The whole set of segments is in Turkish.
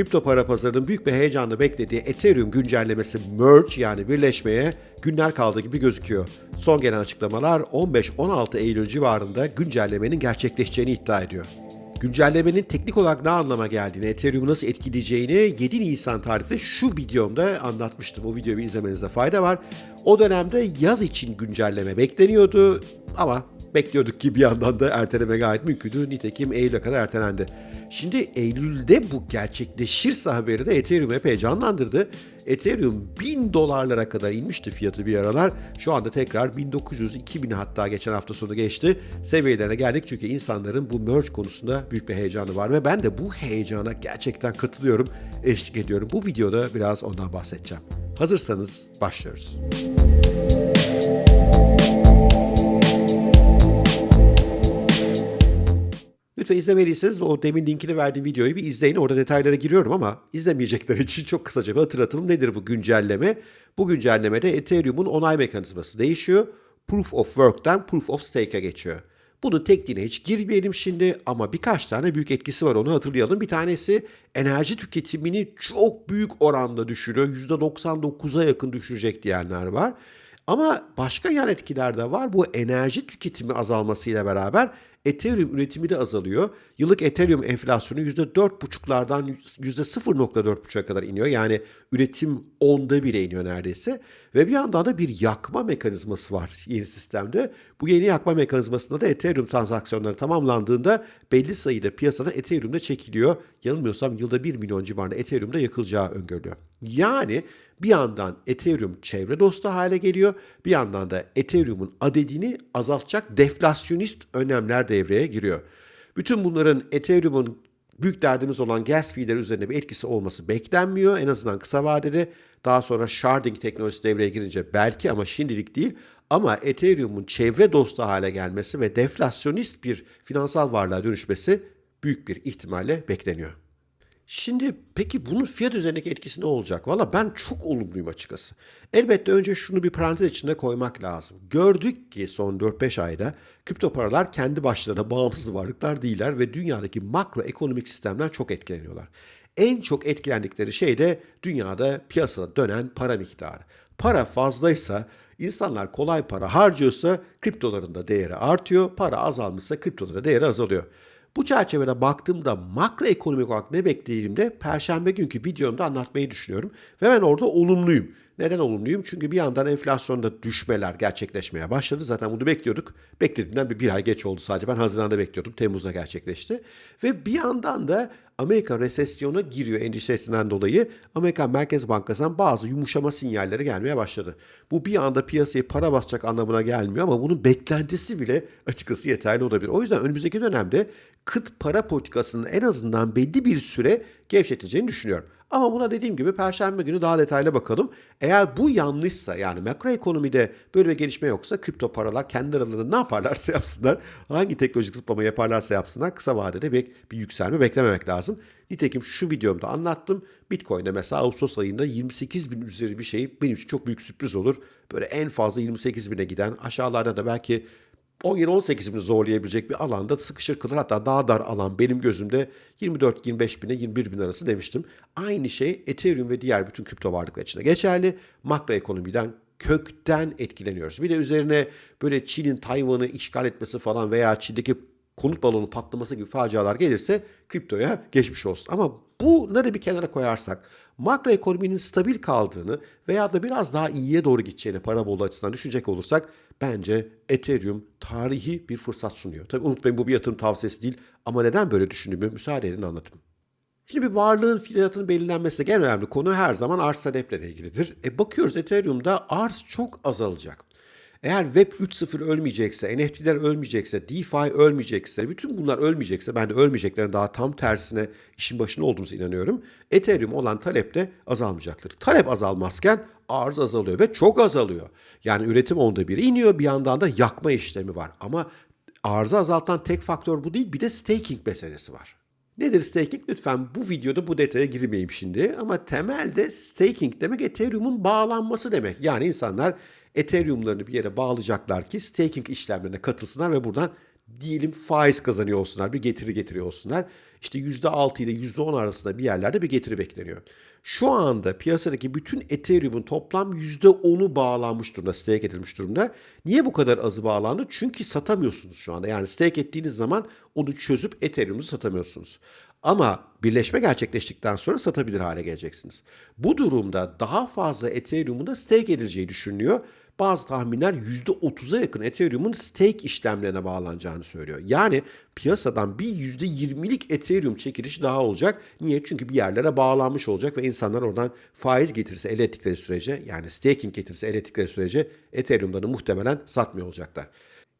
kripto para pazarının büyük bir heyecanla beklediği Ethereum güncellemesi merge yani birleşmeye günler kaldı gibi gözüküyor. Son gelen açıklamalar 15-16 Eylül civarında güncellemenin gerçekleşeceğini iddia ediyor. Güncellemenin teknik olarak ne anlama geldiğini, Ethereum'u nasıl etkileyeceğini 7 Nisan tarihinde şu videomda anlatmıştım. O videoyu izlemenizde fayda var. O dönemde yaz için güncelleme bekleniyordu ama bekliyorduk ki bir yandan da erteleme gayet mümkündü. Nitekim Eylül'e kadar ertelendi. Şimdi Eylül'de bu gerçekleşirse haberi de Ethereum epey canlandırdı. Ethereum 1000 dolarlara kadar inmişti fiyatı bir aralar. Şu anda tekrar 1900, 2000 hatta geçen hafta sonu geçti. Seviyelerine geldik çünkü insanların bu merge konusunda büyük bir heyecanı var ve ben de bu heyecana gerçekten katılıyorum, eşlik ediyorum. Bu videoda biraz ondan bahsedeceğim. Hazırsanız başlıyoruz. Lütfen izlemediyseniz o demin linkini verdiğim videoyu bir izleyin. Orada detaylara giriyorum ama izlemeyecekler için çok kısaca bir hatırlatalım. Nedir bu güncelleme? Bu güncellemede Ethereum'un onay mekanizması değişiyor. Proof of Work'ten Proof of Stake'e geçiyor. Bunun tekniğine hiç girmeyelim şimdi ama birkaç tane büyük etkisi var onu hatırlayalım. Bir tanesi enerji tüketimini çok büyük oranda düşürüyor. %99'a yakın düşürecek diyenler var. Ama başka yan etkiler de var. Bu enerji tüketimi azalmasıyla beraber Ethereum üretimi de azalıyor. Yıllık Ethereum enflasyonu %4,5'lardan %0,4,5'a kadar iniyor. Yani üretim onda bile iniyor neredeyse. Ve bir yandan da bir yakma mekanizması var yeni sistemde. Bu yeni yakma mekanizmasında da Ethereum transaksiyonları tamamlandığında belli sayıda piyasada Ethereum'da çekiliyor. Yanılmıyorsam yılda 1 milyon civarında Ethereum'da yakılacağı öngörülüyor. Yani bir yandan Ethereum çevre dostu hale geliyor. Bir yandan da Ethereum'un adedini azaltacak deflasyonist önlemler devreye giriyor. Bütün bunların Ethereum'un büyük derdimiz olan gas fee'ler üzerine bir etkisi olması beklenmiyor. En azından kısa vadede. Daha sonra sharding teknolojisi devreye girince belki ama şimdilik değil. Ama Ethereum'un çevre dostu hale gelmesi ve deflasyonist bir finansal varlığa dönüşmesi büyük bir ihtimalle bekleniyor. Şimdi peki bunun fiyat üzerindeki etkisi ne olacak? Valla ben çok olumluyum açıkçası. Elbette önce şunu bir parantez içinde koymak lazım. Gördük ki son 4-5 ayda kripto paralar kendi başlarına bağımsız varlıklar değiller ve dünyadaki makroekonomik sistemden çok etkileniyorlar. En çok etkilendikleri şey de dünyada piyasada dönen para miktarı. Para fazlaysa insanlar kolay para harcıyorsa kriptoların da değeri artıyor. Para azalmışsa kriptoların değeri azalıyor. Bu çerçevede baktığımda makroekonomik olarak ne beklediğimde perşembe günkü videomda anlatmayı düşünüyorum. Ve ben orada olumluyum. Neden olumluyum? Çünkü bir yandan enflasyonda düşmeler gerçekleşmeye başladı. Zaten bunu bekliyorduk. Beklediğimden bir, bir ay geç oldu sadece. Ben Haziran'da bekliyordum. Temmuz'da gerçekleşti. Ve bir yandan da Amerika resesyona giriyor endişesinden dolayı Amerikan Merkez Bankası'ndan bazı yumuşama sinyalleri gelmeye başladı. Bu bir anda piyasayı para basacak anlamına gelmiyor ama bunun beklentisi bile açıkçası yeterli olabilir. O yüzden önümüzdeki dönemde kıt para politikasının en azından belli bir süre gevşeteceğini düşünüyorum. Ama buna dediğim gibi perşembe günü daha detaylı bakalım. Eğer bu yanlışsa yani makroekonomide böyle bir gelişme yoksa kripto paralar kendi aralarında ne yaparlarsa yapsınlar, hangi teknolojik zıplama yaparlarsa yapsınlar kısa vadede bir, bir yükselme beklememek lazım. Nitekim şu videomda anlattım. Bitcoin'de mesela Ağustos ayında 28 bin üzeri bir şey benim için çok büyük sürpriz olur. Böyle en fazla 28 bine giden aşağılarda da belki 17-18 bin zorlayabilecek bir alanda sıkışır kalır. Hatta daha dar alan benim gözümde 24-25 bine 21 bin arası demiştim. Aynı şey Ethereum ve diğer bütün kripto varlıklar için de geçerli. Makroekonomiden kökten etkileniyoruz. Bir de üzerine böyle Çin'in Tayvan'ı işgal etmesi falan veya Çin'deki konut balonu patlaması gibi facialar gelirse kriptoya geçmiş olsun. Ama bunları bir kenara koyarsak makroekonominin stabil kaldığını veya da biraz daha iyiye doğru gideceğini para bolu açısından düşünecek olursak bence Ethereum tarihi bir fırsat sunuyor. Tabii unutmayın bu bir yatırım tavsiyesi değil ama neden böyle düşündüğümü müsaade edin anlatayım. Şimdi bir varlığın fiyatının belirlenmesi en önemli konu her zaman arz taleple ilgilidir. E bakıyoruz Ethereum'da arz çok azalacak. Eğer Web 3.0 ölmeyecekse, NFT'ler ölmeyecekse, DeFi ölmeyecekse, bütün bunlar ölmeyecekse, ben de ölmeyeceklerin daha tam tersine işin başında olduğumuza inanıyorum. Ethereum olan talep de azalmayacaktır. Talep azalmazken arz azalıyor ve çok azalıyor. Yani üretim onda bir iniyor, bir yandan da yakma işlemi var. Ama arzı azaltan tek faktör bu değil, bir de staking meselesi var. Nedir staking? Lütfen bu videoda bu detaya girmeyeyim şimdi. Ama temelde staking demek Ethereum'un bağlanması demek. Yani insanlar Ethereum'larını bir yere bağlayacaklar ki staking işlemlerine katılsınlar ve buradan diyelim faiz kazanıyor olsunlar, bir getiri getiriyor olsunlar. İşte %6 ile %10 arasında bir yerlerde bir getiri bekleniyor. Şu anda piyasadaki bütün Ethereum'un toplam %10'u bağlanmış durumda, stake edilmiş durumda. Niye bu kadar azı bağlandı? Çünkü satamıyorsunuz şu anda. Yani stake ettiğiniz zaman onu çözüp Ethereum'u satamıyorsunuz. Ama birleşme gerçekleştikten sonra satabilir hale geleceksiniz. Bu durumda daha fazla Ethereum'un da stake edileceği düşünülüyor. Bazı tahminler %30'a yakın Ethereum'un stake işlemlerine bağlanacağını söylüyor. Yani piyasadan bir %20'lik Ethereum çekilişi daha olacak. Niye? Çünkü bir yerlere bağlanmış olacak ve insanlar oradan faiz getirisi elde ettikleri sürece yani staking getirisi elde ettikleri sürece Ethereum'dan muhtemelen satmıyor olacaklar.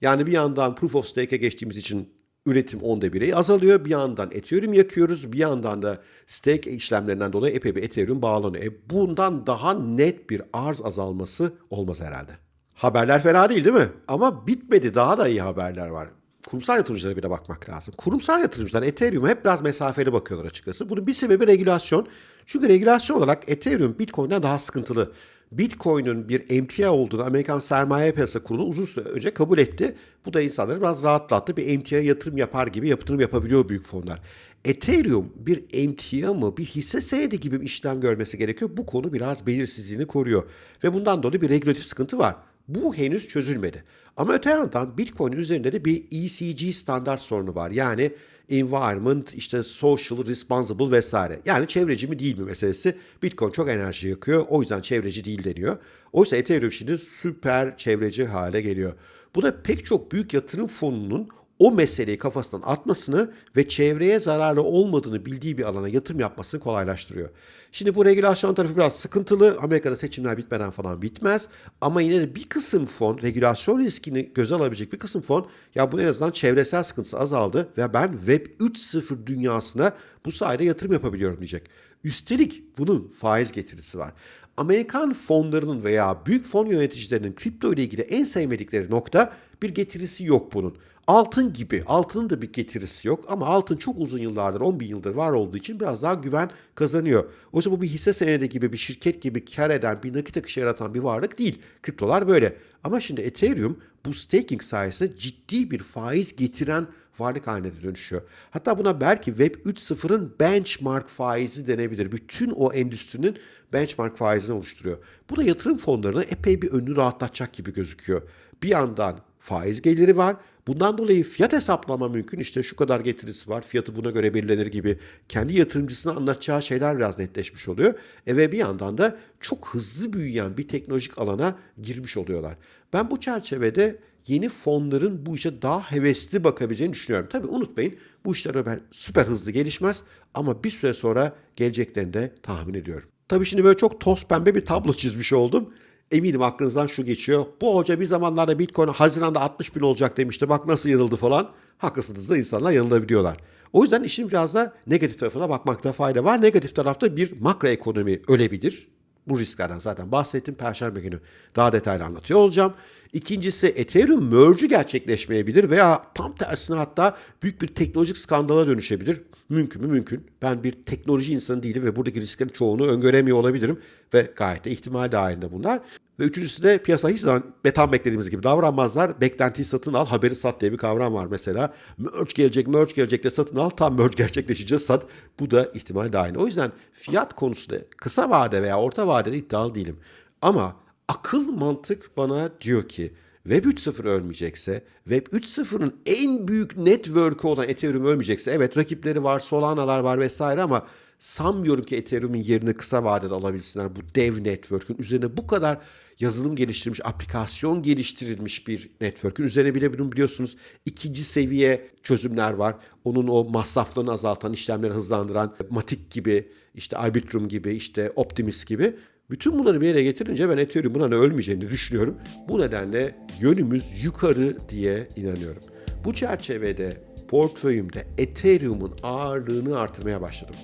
Yani bir yandan Proof of Stake'e geçtiğimiz için üretim onda bire azalıyor. Bir yandan Ethereum yakıyoruz. Bir yandan da stake işlemlerinden dolayı epey bir Ethereum bağlanıyor. E bundan daha net bir arz azalması olmaz herhalde. Haberler fena değil değil mi? Ama bitmedi. Daha da iyi haberler var. Kurumsal yatırımcılara bir de bakmak lazım. Kurumsal yatırımcılar Ethereum'a hep biraz mesafeli bakıyorlar açıkçası. Bunun bir sebebi regülasyon. Çünkü regülasyon olarak Ethereum Bitcoin'den daha sıkıntılı. Bitcoin'in bir emtia olduğunu Amerikan Sermaye Piyasası Kurulu uzun süre önce kabul etti. Bu da insanları biraz rahatlattı. Bir emtia yatırım yapar gibi yatırım yapabiliyor büyük fonlar. Ethereum bir emtia mı, bir hisse senedi gibi bir işlem görmesi gerekiyor. Bu konu biraz belirsizliğini koruyor. Ve bundan dolayı bir regülatif sıkıntı var. Bu henüz çözülmedi. Ama öte yandan Bitcoin üzerinde de bir ECG standart sorunu var. Yani environment, işte social, responsible vesaire. Yani çevreci mi değil mi meselesi. Bitcoin çok enerji yakıyor. O yüzden çevreci değil deniyor. Oysa Ethereum şimdi süper çevreci hale geliyor. Bu da pek çok büyük yatırım fonunun o meseleyi kafasından atmasını ve çevreye zararlı olmadığını bildiği bir alana yatırım yapmasını kolaylaştırıyor. Şimdi bu regülasyon tarafı biraz sıkıntılı. Amerika'da seçimler bitmeden falan bitmez. Ama yine de bir kısım fon, regülasyon riskini göze alabilecek bir kısım fon, ya bu en azından çevresel sıkıntısı azaldı ve ben Web 3.0 dünyasına bu sayede yatırım yapabiliyorum diyecek. Üstelik bunun faiz getirisi var. Amerikan fonlarının veya büyük fon yöneticilerinin kripto ile ilgili en sevmedikleri nokta bir getirisi yok bunun. Altın gibi, altının da bir getirisi yok ama altın çok uzun yıllardır, 10 bin yıldır var olduğu için biraz daha güven kazanıyor. Oysa bu bir hisse senedi gibi, bir şirket gibi kar eden, bir nakit akışı yaratan bir varlık değil. Kriptolar böyle. Ama şimdi Ethereum bu staking sayesinde ciddi bir faiz getiren varlık haline dönüşüyor. Hatta buna belki Web 3.0'ın benchmark faizi denebilir. Bütün o endüstrinin benchmark faizini oluşturuyor. Bu da yatırım fonlarına epey bir önünü rahatlatacak gibi gözüküyor. Bir yandan faiz geliri var. Bundan dolayı fiyat hesaplama mümkün. İşte şu kadar getirisi var, fiyatı buna göre belirlenir gibi kendi yatırımcısına anlatacağı şeyler biraz netleşmiş oluyor. E ve bir yandan da çok hızlı büyüyen bir teknolojik alana girmiş oluyorlar. Ben bu çerçevede yeni fonların bu işe daha hevesli bakabileceğini düşünüyorum. Tabii unutmayın bu işler süper hızlı gelişmez ama bir süre sonra geleceklerini de tahmin ediyorum. Tabii şimdi böyle çok toz pembe bir tablo çizmiş oldum. Eminim aklınızdan şu geçiyor. Bu hoca bir zamanlarda Bitcoin Haziran'da 60 bin olacak demişti. Bak nasıl yanıldı falan. Haklısınız da insanlar yanılabiliyorlar. O yüzden işin biraz da negatif tarafına bakmakta fayda var. Negatif tarafta bir makro ekonomi ölebilir. Bu risklerden zaten bahsettim. Perşembe günü daha detaylı anlatıyor olacağım. İkincisi Ethereum merge'ü gerçekleşmeyebilir veya tam tersine hatta büyük bir teknolojik skandala dönüşebilir. Mümkün mü? Mümkün. Ben bir teknoloji insanı değilim ve buradaki risklerin çoğunu öngöremiyor olabilirim ve gayet de ihtimal dahilinde bunlar. Ve üçüncüsü de piyasa hiç zaman betan beklediğimiz gibi davranmazlar. Beklentiyi satın al, haberi sat diye bir kavram var mesela. Merge gelecek, merge gelecek de satın al, tam merge gerçekleşince sat. Bu da ihtimal dahil. O yüzden fiyat konusunda kısa vade veya orta vadede iddialı değilim. Ama akıl mantık bana diyor ki Web 3.0 ölmeyecekse, Web 3.0'ın en büyük network'ü olan Ethereum ölmeyecekse, evet rakipleri var, Solana'lar var vesaire ama sanmıyorum ki Ethereum'un yerini kısa vadede alabilsinler. Bu dev network'ün üzerine bu kadar yazılım geliştirilmiş, aplikasyon geliştirilmiş bir network'ün üzerine bile bunu biliyorsunuz ikinci seviye çözümler var. Onun o masraflarını azaltan, işlemleri hızlandıran Matic gibi, işte Arbitrum gibi, işte Optimus gibi bütün bunları bir yere getirince ben Ethereum buna ölmeyeceğini düşünüyorum. Bu nedenle yönümüz yukarı diye inanıyorum. Bu çerçevede portföyümde Ethereum'un ağırlığını artırmaya başladım.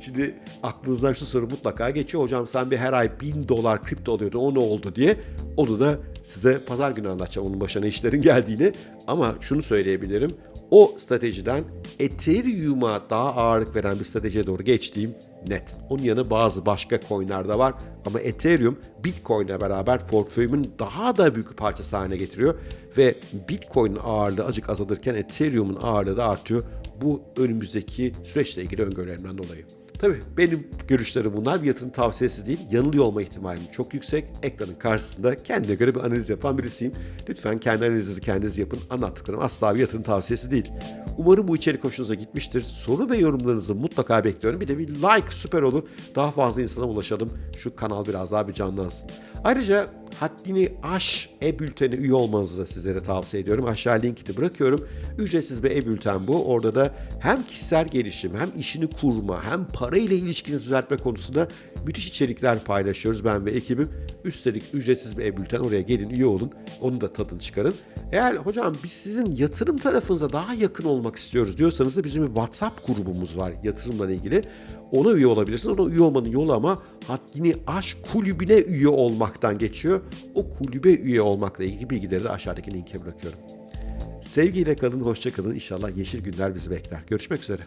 Şimdi aklınızdan şu soru mutlaka geçiyor. Hocam sen bir her ay bin dolar kripto alıyordun o ne oldu diye. Onu da size pazar günü anlatacağım onun başına işlerin geldiğini. Ama şunu söyleyebilirim. O stratejiden Ethereum'a daha ağırlık veren bir stratejiye doğru geçtiğim net. Onun yanı bazı başka coinler de var ama Ethereum Bitcoin'le beraber portföyümün daha da büyük bir parçası haline getiriyor ve Bitcoin'in ağırlığı azıcık azalırken Ethereum'un ağırlığı da artıyor. Bu önümüzdeki süreçle ilgili öngörülerimden dolayı. Tabii benim görüşlerim bunlar bir yatırım tavsiyesi değil. Yanılıyor olma ihtimalim çok yüksek. Ekranın karşısında kendine göre bir analiz yapan birisiyim. Lütfen kendi analizinizi kendiniz yapın. Anlattıklarım asla bir yatırım tavsiyesi değil. Umarım bu içerik hoşunuza gitmiştir. Soru ve yorumlarınızı mutlaka bekliyorum. Bir de bir like süper olur. Daha fazla insana ulaşalım. Şu kanal biraz daha bir canlansın. Ayrıca Haddini Aş e-bültene üye olmanızı da sizlere tavsiye ediyorum. Aşağı linki de bırakıyorum. Ücretsiz bir e-bülten bu. Orada da hem kişisel gelişim, hem işini kurma, hem para ile ilişkinizi düzeltme konusunda müthiş içerikler paylaşıyoruz ben ve ekibim. Üstelik ücretsiz bir e-bülten oraya gelin üye olun. Onun da tadını çıkarın. Eğer hocam biz sizin yatırım tarafınıza daha yakın olmak istiyoruz diyorsanız da bizim bir WhatsApp grubumuz var yatırımla ilgili. Ona üye olabilirsiniz. Ona üye olmanın yolu ama Haddini Aş kulübüne üye olmaktan geçiyor. O kulübe üye olmakla ilgili bilgileri de aşağıdaki linke bırakıyorum. Sevgiyle kalın, hoşça kalın. İnşallah yeşil günler bizi bekler. Görüşmek üzere.